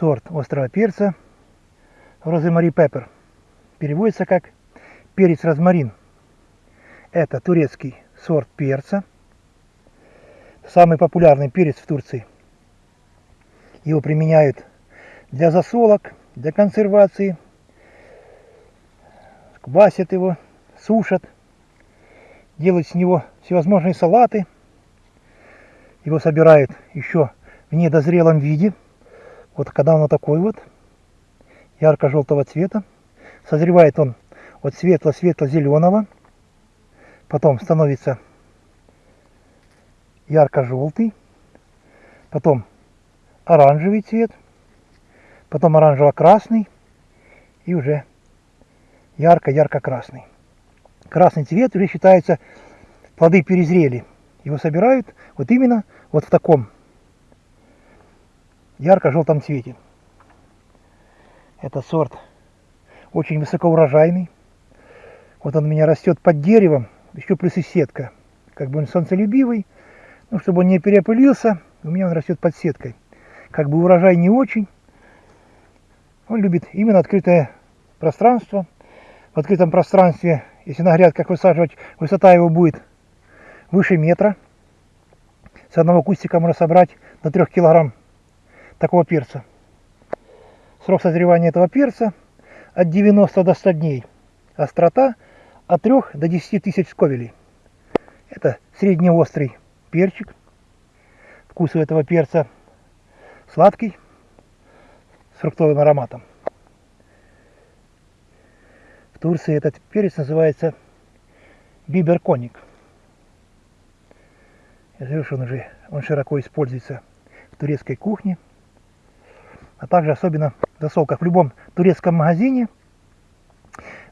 сорт острого перца Роземари Пеппер. Переводится как перец розмарин. Это турецкий сорт перца. Самый популярный перец в Турции. Его применяют для засолок, для консервации. Квасят его, сушат. Делают с него всевозможные салаты. Его собирают еще в недозрелом виде. Вот когда он такой вот, ярко-желтого цвета. Созревает он от светло-светло-зеленого. Потом становится ярко-желтый. Потом оранжевый цвет. Потом оранжево-красный. И уже ярко-ярко-красный. Красный цвет уже считается, плоды перезрели. Его собирают вот именно вот в таком ярко-желтом цвете. Это сорт очень высокоурожайный. Вот он у меня растет под деревом, еще плюс и сетка. Как бы он солнцелюбивый, ну, чтобы он не переопылился, у меня он растет под сеткой. Как бы урожай не очень. Он любит именно открытое пространство. В открытом пространстве, если на грядках высаживать, высота его будет выше метра. С одного кустика можно собрать до 3 килограмм такого перца. Срок созревания этого перца от 90 до 100 дней. Острота от 3 до 10 тысяч сковелей. Это среднеострый перчик. Вкус у этого перца сладкий, с фруктовым ароматом. В Турции этот перец называется биберконик. Я говорю, что он уже он широко используется в турецкой кухне а также особенно в засолках. В любом турецком магазине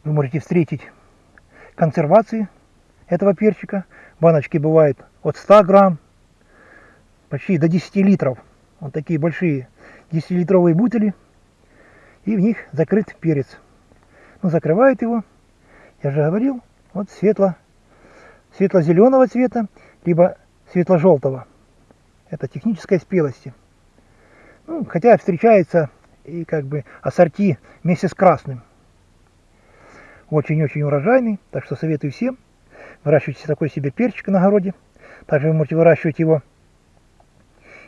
вы можете встретить консервации этого перчика. Баночки бывают от 100 грамм, почти до 10 литров. Вот такие большие 10-литровые бутыли. И в них закрыт перец. Ну, закрывают его, я же говорил, вот светло, светло-зеленого цвета, либо светло-желтого. Это технической спелости. Ну, хотя встречается и как бы ассорти вместе с красным. Очень-очень урожайный, так что советую всем. Выращивайте такой себе перчик на огороде. Также вы можете выращивать его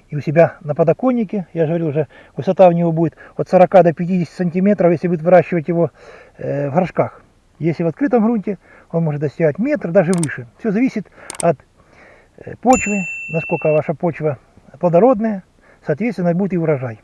и у себя на подоконнике. Я же говорил уже, высота у него будет от 40 до 50 сантиметров, если будет выращивать его э, в горшках. Если в открытом грунте, он может достигать метр, даже выше. Все зависит от э, почвы, насколько ваша почва плодородная, соответственно, будет и урожай.